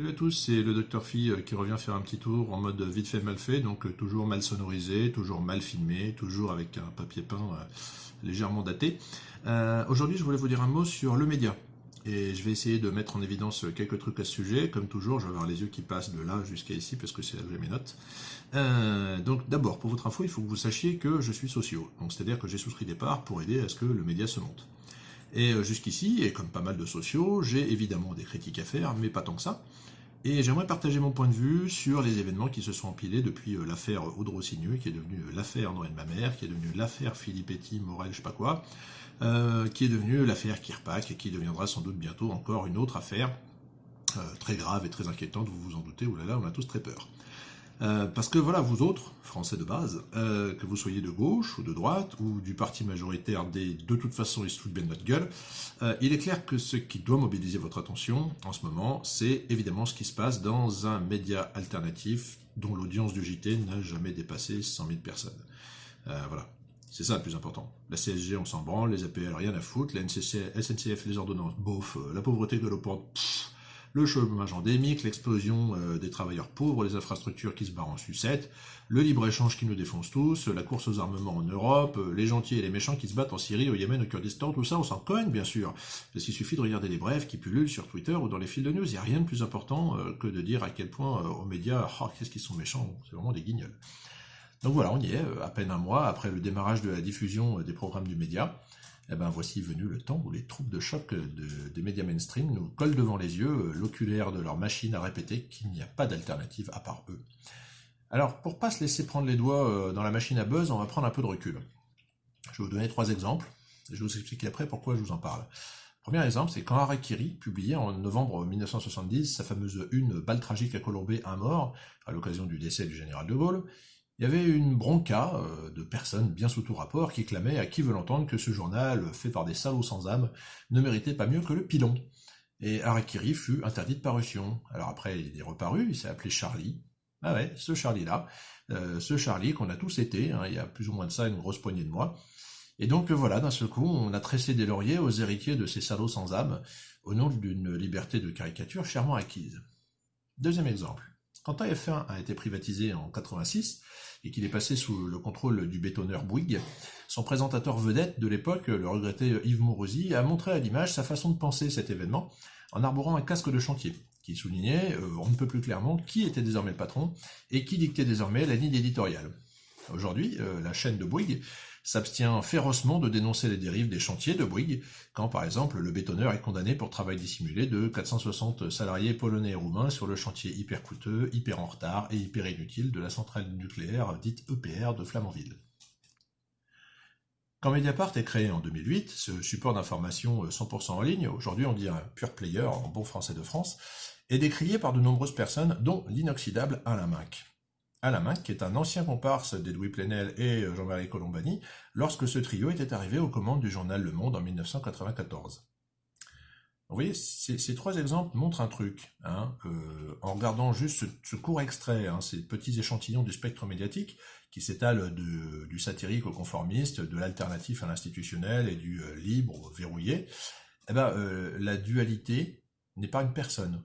Salut à tous, c'est le Dr Phi euh, qui revient faire un petit tour en mode vite fait mal fait, donc euh, toujours mal sonorisé, toujours mal filmé, toujours avec un papier peint euh, légèrement daté. Aujourd'hui je voulais vous dire un mot sur le média, et je vais essayer de mettre en évidence quelques trucs à ce sujet, comme toujours je vais avoir les yeux qui passent de là jusqu'à ici parce que c'est là que j'ai mes notes. donc d'abord, pour votre info, il faut que vous sachiez que je suis socio, donc c'est-à-dire que j'ai souscrit des parts pour aider à ce que le média se monte. Et euh, jusqu'ici, et comme pas mal de sociaux, j'ai évidemment des critiques à faire, mais pas tant que ça. Et j'aimerais partager mon point de vue sur les événements qui se sont empilés depuis euh, l'affaire Audre Signeux, qui est devenue euh, l'affaire Noël Mamère, qui est devenue l'affaire Filippetti, Morel, je sais pas quoi, qui est devenue l'affaire Kirpak, et qui deviendra sans doute bientôt encore une autre affaire très grave et très inquiétante, vous vous en doutez, oulala, on a tous très peur. Euh, parce que voilà, vous autres, Français de base, euh, que vous soyez de gauche ou de droite, ou du parti majoritaire des de toute façon ils se foutent bien de notre gueule, euh, il est clair que ce qui doit mobiliser votre attention en ce moment, c'est évidemment ce qui se passe dans un média alternatif dont l'audience du JT n'a jamais dépassé 100 000 personnes. voilà, c'est ça le plus important. La CSG, on s'en branle, les APL, rien à foutre, la SNCF, les ordonnances, bof, la pauvreté galopante, pfff, le chômage endémique, l'explosion euh, des travailleurs pauvres, les infrastructures qui se barrent en sucette, le libre-échange qui nous défonce tous, la course aux armements en Europe, euh, les gentils et les méchants qui se battent en Syrie, au Yémen, au Kurdistan, tout ça, on s'en cogne, bien sûr. Parce qu'il suffit de regarder les brèves qui pullulent sur Twitter ou dans les fils de news. Il n'y a rien de plus important euh, que de dire à quel point aux médias, oh, qu'est-ce qu'ils sont méchants, c'est vraiment des guignols. Donc voilà, on y est, à peine un mois après le démarrage de la diffusion des programmes du média eh ben voici venu le temps où les troupes de choc des médias mainstream nous collent devant les yeux euh, l'oculaire de leur machine à répéter qu'il n'y a pas d'alternative à part eux. Alors, pour pas se laisser prendre les doigts euh, dans la machine à buzz, on va prendre un peu de recul. Je vais vous donner trois exemples, et je vais vous expliquer après pourquoi je vous en parle. Premier exemple, c'est quand Harakiri publiait en novembre 1970 sa fameuse une balle tragique à Colombé, un mort, à l'occasion du décès du général de Gaulle, il y avait une bronca euh, de personnes bien sous tout rapport qui clamaient à qui veut l'entendre que ce journal, fait par des salauds sans âme, ne méritait pas mieux que le pilon. Et Harakiri fut interdit de parution. Alors après, il est reparu, il s'est appelé Charlie. Ah ouais, ce Charlie-là, euh, ce Charlie qu'on a tous été, hein, il y a plus ou moins de ça une grosse poignée de mois. Et donc voilà, d'un seul coup, on a tressé des lauriers aux héritiers de ces salauds sans âme, au nom d'une liberté de caricature chèrement acquise. Deuxième exemple. Quand AF1 a été privatisé en 86, et qu'il est passé sous le contrôle du bétonneur Bouygues, son présentateur vedette de l'époque, le regretté Yves Mourouzi, a montré à l'image sa façon de penser cet événement en arborant un casque de chantier, qui soulignait, euh, on ne peut plus clairement, qui était désormais le patron et qui dictait désormais la ligne éditoriale. Aujourd'hui, euh, la chaîne de Bouygues s'abstient férocement de dénoncer les dérives des chantiers de Bouygues, quand par exemple le bétonneur est condamné pour travail dissimulé de 460 salariés polonais et roumains sur le chantier hyper coûteux, hyper en retard et hyper inutile de la centrale nucléaire dite EPR de Flamanville. Quand Mediapart est créé en 2008, ce support d'information 100% en ligne, aujourd'hui on dit un pure player en bon français de France, est décrié par de nombreuses personnes, dont l'inoxydable Alain. Alain Minck, qui est un ancien comparse d'Edoui Plenel et Jean-Marie Colombani, lorsque ce trio était arrivé aux commandes du journal Le Monde en 1994. Vous voyez, ces, trois exemples montrent un truc. Hein, euh, en regardant juste ce, court extrait, hein, ces petits échantillons du spectre médiatique qui s'étalent du satirique au conformiste, de l'alternatif à l'institutionnel et du euh, libre au verrouillé, eh ben, euh, la dualité n'est pas une personne.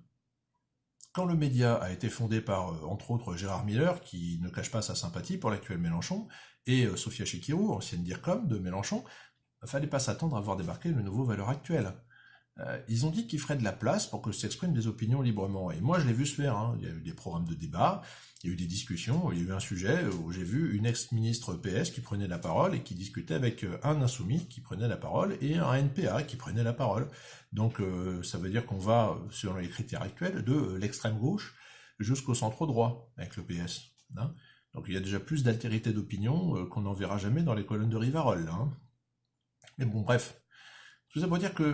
Quand le média a été fondé par, euh, entre autres, Gérard Miller, qui ne cache pas sa sympathie pour l'actuel Mélenchon, et euh, Sophia Chikirou, ancienne DIRCOM de Mélenchon, fallait pas s'attendre à voir débarquer le nouveau valeur actuel. Euh, ils ont dit qu'ils feraient de la place pour que s'expriment des opinions librement. Et moi, je l'ai vu se faire. Hein. Il y a eu des programmes de débat, il y a eu des discussions, il y a eu un sujet où j'ai vu une ex-ministre PS qui prenait la parole et qui discutait avec euh, un insoumis qui prenait la parole et un NPA qui prenait la parole. Donc, euh, ça veut dire qu'on va, selon les critères actuels, de l'extrême gauche jusqu'au centre droit avec le PS. Hein. Donc, il y a déjà plus d'altérité d'opinion qu'on n'en verra jamais dans les colonnes de Rivarol. Hein. Mais bon, bref. Tout ça pour dire qu'il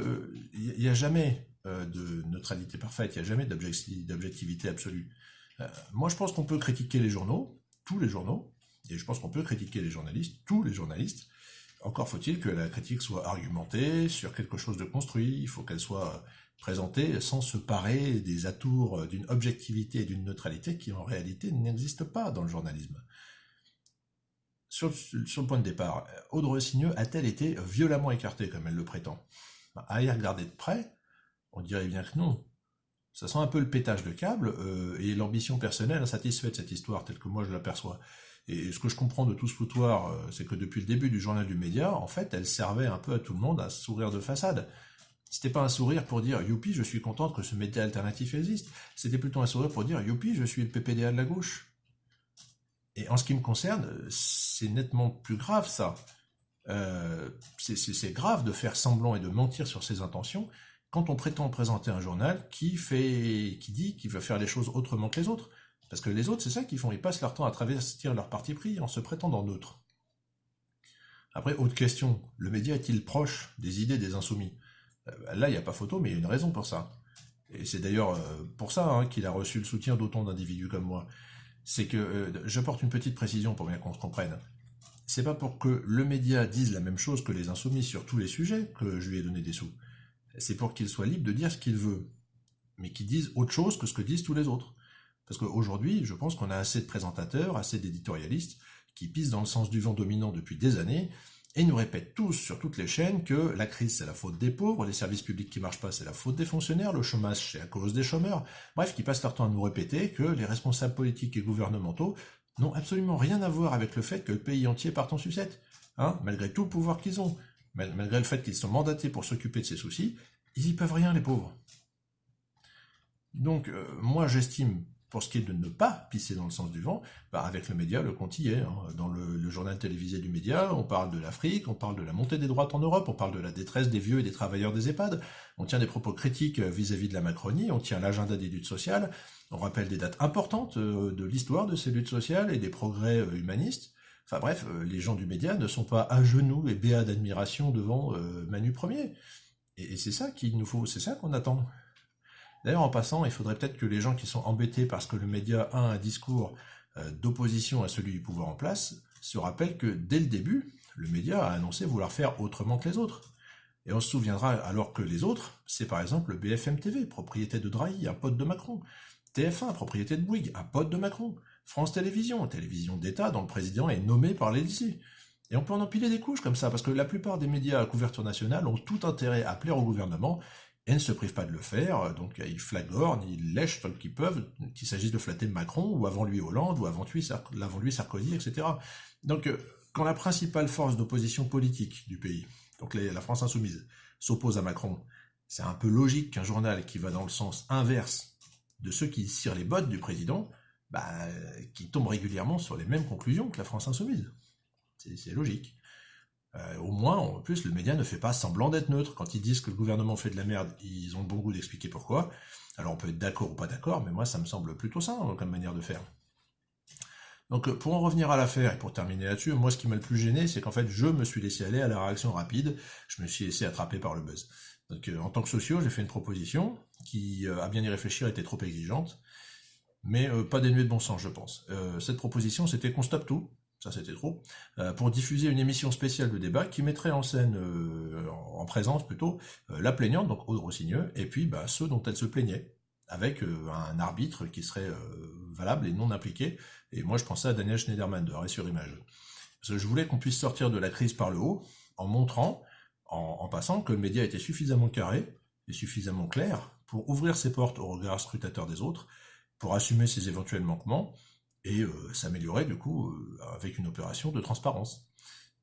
n'y euh, a jamais euh, de neutralité parfaite, il n'y a jamais d'objectivité absolue. Euh, moi, je pense qu'on peut critiquer les journaux, tous les journaux, et je pense qu'on peut critiquer les journalistes, tous les journalistes. Encore faut-il que la critique soit argumentée sur quelque chose de construit, il faut qu'elle soit présentée sans se parer des atours d'une objectivité et d'une neutralité qui en réalité n'existent pas dans le journalisme sur, le point de départ, Audrey Signeux a-t-elle été violemment écartée comme elle le prétend? À y regarder de près, on dirait bien que non. Ça sent un peu le pétage de câble et l'ambition personnelle insatisfaite de cette histoire, telle que moi je l'aperçois. Et ce que je comprends de tout ce foutoir, c'est que depuis le début du journal du média, en fait, elle servait un peu à tout le monde à sourire de façade. C'était pas un sourire pour dire youpi, je suis contente que ce média alternatif existe. C'était plutôt un sourire pour dire youpi, je suis le PPDA de la gauche. Et en ce qui me concerne, c'est nettement plus grave ça. Euh, c'est grave de faire semblant et de mentir sur ses intentions quand on prétend présenter un journal qui fait, qui dit qu'il veut faire les choses autrement que les autres. Parce que les autres, c'est ça qu'ils font, ils passent leur temps à travestir leur parti pris en se prétendant d'autres. Après, autre question, le média est-il proche des idées des insoumis? Euh, là, il n'y a pas photo, mais il y a une raison pour ça. Et c'est d'ailleurs euh, pour ça hein, qu'il a reçu le soutien d'autant d'individus comme moi. C'est que, euh, je porte une petite précision pour bien qu'on se comprenne. C'est pas pour que le média dise la même chose que les insoumis sur tous les sujets que je lui ai donné des sous. C'est pour qu'il soit libre de dire ce qu'il veut, mais qu'il dise autre chose que ce que disent tous les autres. Parce qu'aujourd'hui, je pense qu'on a assez de présentateurs, assez d'éditorialistes qui pissent dans le sens du vent dominant depuis des années et nous répètent tous sur toutes les chaînes que la crise c'est la faute des pauvres, les services publics qui marchent pas c'est la faute des fonctionnaires, le chômage c'est à cause des chômeurs, bref, qui passent leur temps à nous répéter que les responsables politiques et gouvernementaux n'ont absolument rien à voir avec le fait que le pays entier parte en sucette, hein, malgré tout le pouvoir qu'ils ont, malgré le fait qu'ils sont mandatés pour s'occuper de ces soucis, ils y peuvent rien les pauvres. Donc euh, moi j'estime pour ce qui est de ne pas pisser dans le sens du vent, bah avec le média, le compte y est. Hein. Dans le, journal télévisé du média, on parle de l'Afrique, on parle de la montée des droites en Europe, on parle de la détresse des vieux et des travailleurs des EHPAD, on tient des propos critiques euh, vis-à-vis de la Macronie, on tient l'agenda des luttes sociales, on rappelle des dates importantes euh, de l'histoire de ces luttes sociales et des progrès euh, humanistes. Enfin bref, les gens du média ne sont pas à genoux et béats d'admiration devant Manu Premier. Et, et c'est ça qu'il nous faut, c'est ça qu'on attend. D'ailleurs, en passant, il faudrait peut-être que les gens qui sont embêtés parce que le média a un discours euh, d'opposition à celui du pouvoir en place se rappellent que dès le début, le média a annoncé vouloir faire autrement que les autres. Et on se souviendra alors que les autres, c'est par exemple le BFM TV, propriété de Drahi, un pote de Macron, TF1, propriété de Bouygues, un pote de Macron, France Télévisions, télévision d'État dont le président est nommé par l'Élysée. Et on peut en empiler des couches comme ça, parce que la plupart des médias à couverture nationale ont tout intérêt à plaire au gouvernement et ne se privent pas de le faire, donc ils flagornent, ils lèchent tant qu'ils peuvent, qu'il s'agisse de flatter Macron, ou avant lui Hollande, ou avant lui, avant lui Sarkozy, etc. Donc euh, quand la principale force d'opposition politique du pays, donc la France insoumise, s'oppose à Macron, c'est un peu logique qu'un journal qui va dans le sens inverse de ceux qui cirent les bottes du président, bah, qui tombe régulièrement sur les mêmes conclusions que la France insoumise. C'est logique. Euh, au moins, en plus, le média ne fait pas semblant d'être neutre. Quand ils disent que le gouvernement fait de la merde, ils ont le bon goût d'expliquer pourquoi. Alors on peut être d'accord ou pas d'accord, mais moi ça me semble plutôt ça hein, comme manière de faire. Donc euh, pour en revenir à l'affaire et pour terminer là-dessus, moi ce qui m'a le plus gêné, c'est qu'en fait je me suis laissé aller à la réaction rapide, je me suis laissé attraper par le buzz. Donc euh, en tant que socio, j'ai fait une proposition qui, à bien y réfléchir, était trop exigeante, mais pas dénuée de bon sens, je pense. cette proposition, c'était qu'on stoppe tout, ça c'était trop, euh, pour diffuser une émission spéciale de débat qui mettrait en scène, euh, en présence plutôt, euh, la plaignante, donc Aude Rossigneux, et puis bah, ceux dont elle se plaignait, avec un arbitre qui serait valable et non impliqué. Et moi je pensais à Daniel Schneiderman de Arrêt sur je voulais qu'on puisse sortir de la crise par le haut, en montrant, en, en passant, que le média était suffisamment carré et suffisamment clair pour ouvrir ses portes au regard scrutateur des autres, pour assumer ses éventuels manquements, et euh, s'améliorer du coup euh, avec une opération de transparence.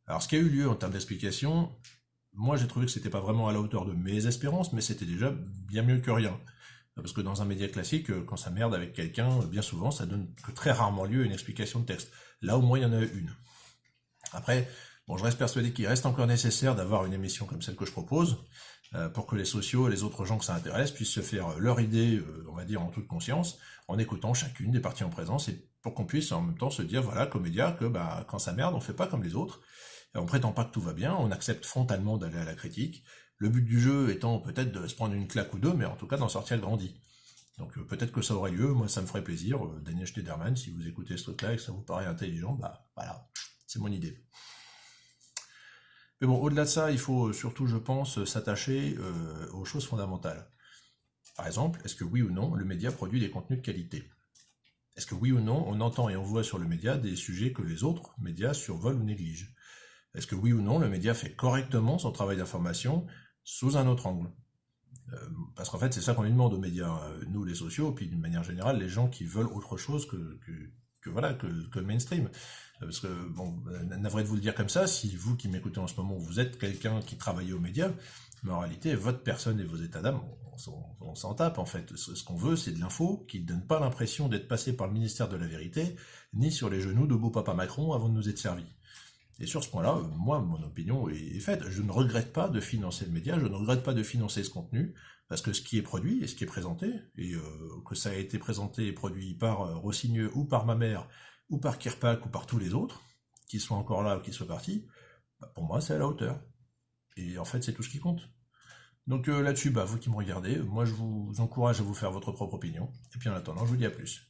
Alors ce qui a eu lieu en termes d'explication, moi j'ai trouvé que c'était pas vraiment à la hauteur de mes espérances, mais c'était déjà bien mieux que rien. Parce que dans un média classique, euh, quand ça merde avec quelqu'un, bien souvent, ça donne que très rarement lieu à une explication de texte. Là, au moins, il y en a une. Après, bon, je reste persuadé qu'il reste encore nécessaire d'avoir une émission comme celle que je propose, pour que les sociaux et les autres gens que ça intéresse puissent se faire leur idée, on va dire, en toute conscience, en écoutant chacune des parties en présence et pour qu'on puisse en même temps se dire, voilà, comme média, que bah, quand ça merde, on fait pas comme les autres, on prétend pas que tout va bien, on accepte frontalement d'aller à la critique, le but du jeu étant peut-être de se prendre une claque ou deux, mais en tout cas d'en sortir grandi. Donc euh, peut-être que ça aurait lieu, moi ça me ferait plaisir, euh, Daniel Schneiderman, si vous écoutez ce truc-là et que ça vous paraît intelligent, bah voilà, c'est mon idée. Mais bon, au-delà de ça, il faut surtout, je pense, s'attacher euh, aux choses fondamentales. Par exemple, est-ce que oui ou non, le média produit des contenus de qualité? Est-ce que oui ou non, on entend et on voit sur le média des sujets que les autres médias survolent ou négligent? Est-ce que oui ou non, le média fait correctement son travail d'information sous un autre angle? Parce qu'en fait, c'est ça qu'on lui demande aux médias, nous les sociaux, puis d'une manière générale, les gens qui veulent autre chose que, que, voilà, que, que, le mainstream. Parce que, bon, navré de vous le dire comme ça, si vous qui m'écoutez en ce moment, vous êtes quelqu'un qui travaille aux médias, mais en réalité, votre personne et vos états d'âme, on, s'en tape en fait. Ce, qu'on veut, c'est de l'info qui ne donne pas l'impression d'être passé par le ministère de la Vérité, ni sur les genoux de beau papa Macron avant de nous être servi. Et sur ce point-là, moi, mon opinion est faite. Je ne regrette pas de financer le média, je ne regrette pas de financer ce contenu, parce que ce qui est produit et ce qui est présenté, et euh, que ça a été présenté et produit par euh, Rossigneux ou par ma mère, ou par Kirpak ou par tous les autres, qui soient encore là ou qui soient partis, bah, pour moi, c'est à la hauteur. Et en fait, c'est tout ce qui compte. Donc euh, là-dessus, bah, vous qui me regardez, moi je vous encourage à vous faire votre propre opinion. Et puis en attendant, je vous dis à plus.